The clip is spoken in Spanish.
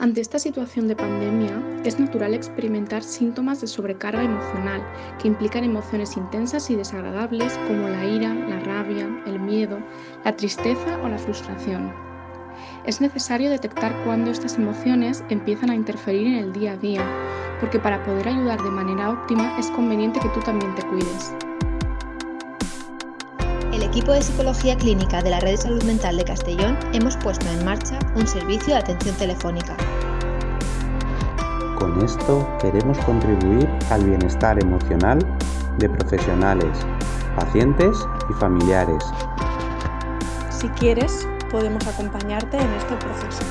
Ante esta situación de pandemia, es natural experimentar síntomas de sobrecarga emocional que implican emociones intensas y desagradables como la ira, la rabia, el miedo, la tristeza o la frustración. Es necesario detectar cuándo estas emociones empiezan a interferir en el día a día, porque para poder ayudar de manera óptima es conveniente que tú también te cuides. El equipo de Psicología Clínica de la Red de Salud Mental de Castellón hemos puesto en marcha un servicio de atención telefónica. Con esto queremos contribuir al bienestar emocional de profesionales, pacientes y familiares. Si quieres, podemos acompañarte en este proceso.